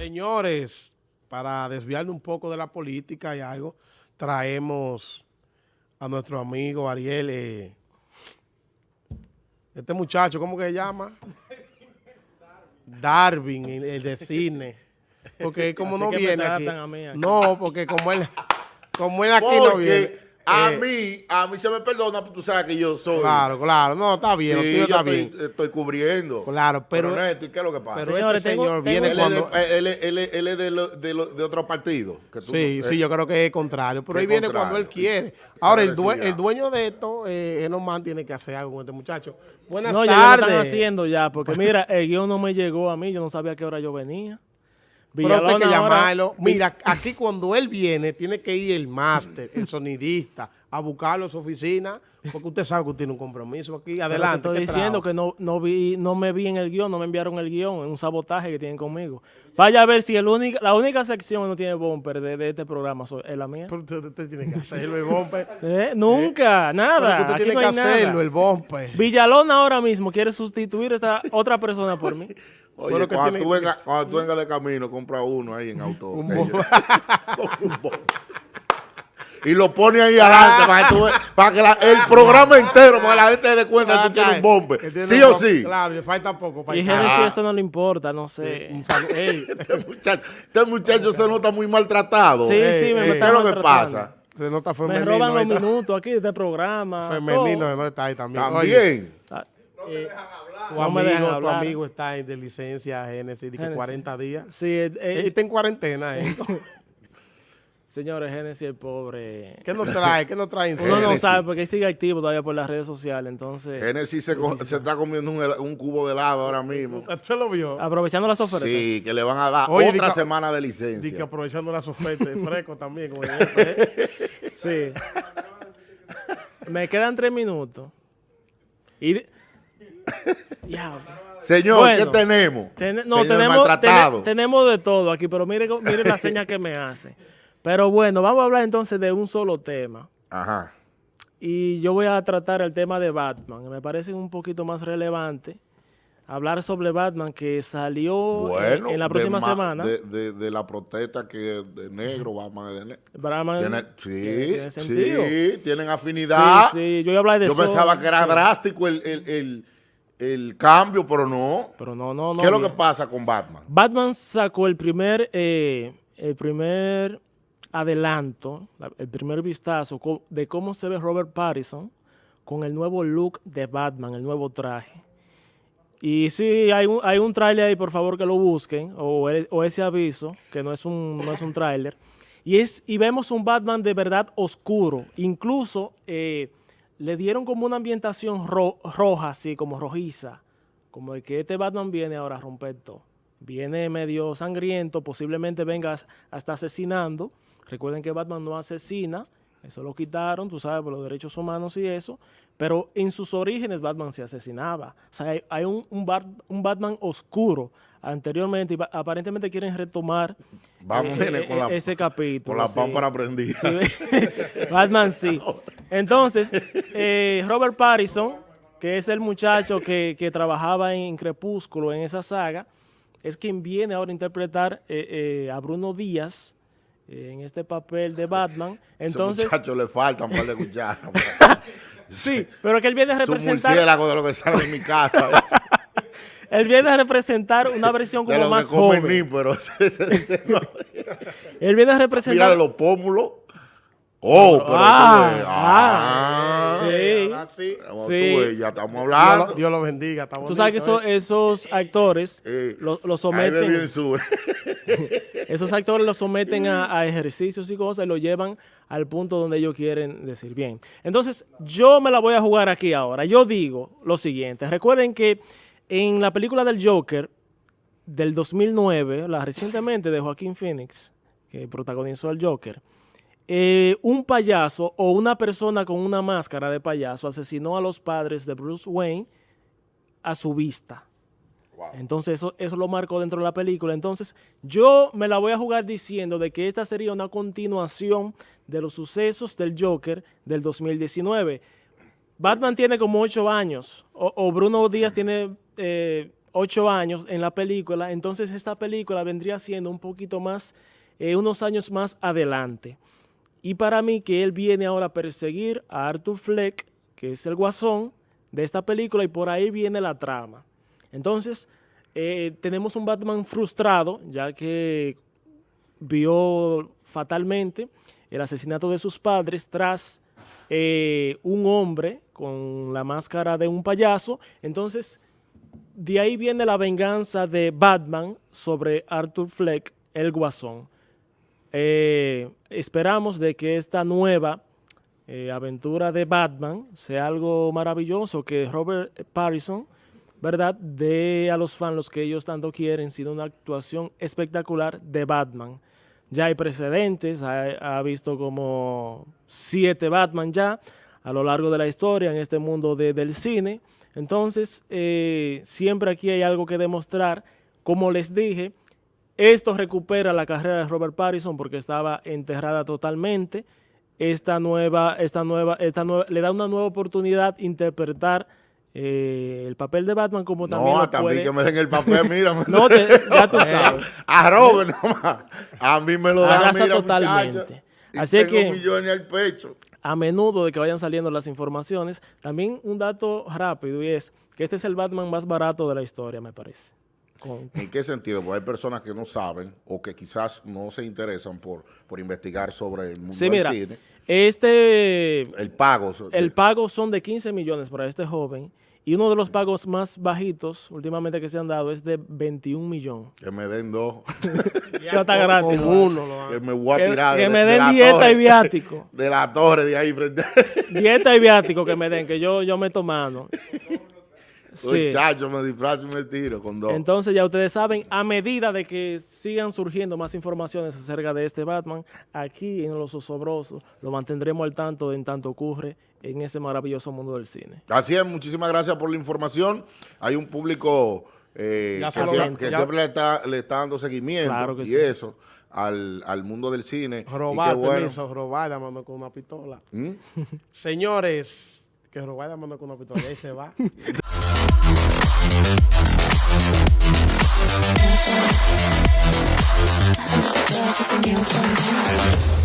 Señores, para desviarnos un poco de la política y algo, traemos a nuestro amigo Ariel, eh, este muchacho, ¿cómo que se llama? Darwin, el, el de cine. Porque como Así no que me viene aquí, tratan a mí aquí. No, porque como él, como él aquí no viene. A eh, mí, a mí se me perdona, porque tú sabes que yo soy. Claro, claro, no, está bien, lo Sí, tuyo yo está estoy, bien. estoy cubriendo. Claro, pero, Neto, ¿y qué es lo que pasa? pero Señores, este tengo- señor tengo- viene él, es de, cuando... él, es- él es- él es de, lo- de, lo- de otro partido. que tú Sí, no- sí, eh, yo creo que es contrario, pero él viene contrario. cuando él quiere. Ahora, el, due- el dueño de esto, eh, Enomán, tiene que hacer algo con este muchacho. Buenas No, ya lo tardes. están haciendo ya, porque mira, el guion no me llegó a mí, yo no sabía a qué hora yo venía. Pero usted hay que Villalona ahora- llamarlo. Mira, aquí cuando él viene, tiene que ir el máster, el sonidista, a buscarlo a su oficina, porque usted sabe que tiene un compromiso aquí. Pero Adelante. te estoy ¿qué diciendo que no, no, vi, no me vi en el guion, no me enviaron el guion, es un sabotaje que tienen conmigo. Vaya a ver si el única, la única sección que no tiene bumper de, de este programa es la mía. Pero usted, usted tiene que hacerlo, el bombe. Eh, Nunca, nada. Pero usted aquí tiene no que nada. hacerlo, el bombe. Villalona ahora mismo quiere sustituir a esta otra persona por mí. Oye, cuando, tiene- tú vengas, cuando tú vengas de camino, compra uno ahí en auto. Y lo pone ahí adelante para que, tú ve- para que la- el programa entero, para que la gente se dé cuenta que tú tienes un bombe. ¿Sí o sí? Claro, le falta poco para Y ir. Genesis eso no le importa, no sé. Ey, Este muchacho, este muchacho se nota muy maltratado. Sí, eh, sí, me eh, ¿Qué es lo que pasa? se nota Me femenino. roban los minutos aquí de este programa. Femenino, no está ahí también. Oye, También. Ah, tu, No me dejan amigo, tu amigo está en de licencia Génesis, de que Génesis. 40 días. Sí, eh, eh, Él está en cuarentena, ¿eh? señores, Genesis el pobre. ¿Qué nos trae? ¿Qué nos trae? en Uno no Génesis. sabe porque él sigue activo todavía por las redes sociales, entonces Genesis se, está comiendo un, cubo de helado ahora mismo. ¿Usted lo vio? aprovechando las ofertas. Sí, que le van a dar Oye, otra diga- semana de Dice que licencia. aprovechando las ofertas, fresco también. Como jefe, ¿eh? Sí. Me quedan tres minutos. Y de- Ya, Señor, Bueno, ¿qué tenemos? ten- no, Señor tenemos, tenemos de todo aquí, pero mire, mire la seña que me hace. Pero bueno, vamos a hablar entonces de un solo tema. Ajá. Y yo voy a tratar el tema de Batman, que me parece un poquito más relevante. Hablar sobre Batman que salió en- Bueno, en la próxima ma- semana. De, de- de la protesta que de negro, Batman es de negro. Batman Tiene, sí, tiene sentido. sí, tienen afinidad. Sí, sí, yo iba a de Yo eso. pensaba que era sí. drástico el, el- el- el cambio, pero no. Pero no, no, no. ¿Qué es lo que pasa con Batman? Batman sacó el primer, eh, el primer adelanto, la- el primer vistazo de cómo se ve Robert Pattinson con el nuevo look de Batman, el nuevo traje. Y sí, hay un, hay un tráiler ahí, por favor que lo busquen, o, ese aviso, que no es un, no un tráiler. Y, es, y vemos un Batman de verdad oscuro. Incluso eh, le dieron como una ambientación ro- roja, así como rojiza. Como de que este Batman viene ahora a romper todo. Viene medio sangriento, posiblemente venga as- hasta asesinando. Recuerden que Batman no asesina, eso lo quitaron, tú sabes, por los derechos humanos y eso. Pero en sus orígenes Batman se asesinaba. O sea, hay, hay un, un Bat- un Batman oscuro anteriormente y aparentemente quieren retomar Vamos, eh, eh, con la, ese capítulo. con la sí. pámpara prendida. Sí, Batman sí. Entonces, eh, Robert Pattinson, que es el muchacho que, que trabajaba en Crepúsculo, en esa saga, es quien viene ahora a interpretar eh, eh, a Bruno Díaz eh, en este papel de Batman. Entonces, Entonces, muchacho le faltan par de cucharas. sí, pero que él viene a Es un representar, murciélago de lo que sale de mi casa. él viene a representar una versión de como lo más joven. ni, pero ese- ese- ese no. Él viene a Mira representar los pómulos. Oh, pero Ah, ves, ah, ah, sí. Sí. Como Sí. tú ves, ya estamos Dios hablando. lo, Dios lo bendiga. está Tú sabes que bonito, esos, ¿eh? esos actores Eh, lo, someten. Esos actores los someten a, a ejercicios y cosas y lo llevan al punto donde ellos quieren decir bien. Entonces, yo me la voy a jugar aquí ahora. Yo digo lo siguiente. Recuerden que en la película del Joker del 2009, la recientemente de Joaquín Phoenix, que protagonizó el Joker, eh, un payaso o una persona con una máscara de payaso asesinó a los padres de Bruce Wayne a su vista. Entonces eso, eso lo marcó dentro de la película. Entonces yo me la voy a jugar diciendo de que esta sería una continuación de los sucesos del Joker del 2019. Batman tiene como ocho años, o, o Bruno Díaz tiene eh, ocho años en la película, entonces esta película vendría siendo un poquito más, eh, unos años más adelante. Y para mí que él viene ahora a perseguir a Arthur Fleck, que es el guasón de esta película, y por ahí viene la trama. Entonces, eh, tenemos un Batman frustrado, ya que vio fatalmente el asesinato de sus padres tras eh, un hombre con la máscara de un payaso. Entonces, de ahí viene la venganza de Batman sobre Arthur Fleck, el guasón. Eh, esperamos de que esta nueva eh, aventura de Batman sea algo maravilloso, que Robert Pattinson, ¿verdad?, dé a los fans los que ellos tanto quieren, sino una actuación espectacular de Batman. Ya hay precedentes, ha, visto como siete Batman ya a lo largo de la historia en este mundo del cine. Entonces, eh, siempre aquí hay algo que demostrar. Como les dije, esto recupera la carrera de Robert Pattinson porque estaba enterrada totalmente. Esta nueva, esta nueva, esta nueva, le da una nueva oportunidad interpretar eh, el papel de Batman como también No, también que me den el papel, mira. no, ya tú sabes. A Robert nomás. A mí me lo dan, mira, totalmente. Así que... millones al pecho. A menudo de que vayan saliendo las informaciones. También un dato rápido y es que este es el Batman más barato de la historia, me parece. ¿En qué sentido? Porque hay personas que no saben o que quizás no se interesan por, por investigar sobre el mundo sí, del cine. Este... El pago. El pago son de 15 millones para este joven y uno de los pagos más bajitos últimamente que se han dado es de 21 millones. Que me den dos. ya está gratis. uno. Que me voy a tirar Que, me den dieta y viático. De la torre de ahí frente. dieta y viático que me den, que yo, yo meto mano. Sí. Chacho, me disfrazo y me tiro con dos. Entonces ya ustedes saben, a medida de que sigan surgiendo más informaciones acerca de este Batman, aquí en Los Osobrosos lo mantendremos al tanto de en tanto ocurre en ese maravilloso mundo del cine. Así es, muchísimas gracias por la información. Hay un público eh, que, siempre, le, está, dando seguimiento y eso al, al, mundo del cine. Robar, permiso, robar, con una pistola. ¿Mm? Señores, que Robaya mandó con una pistola y se va. There's something else going on.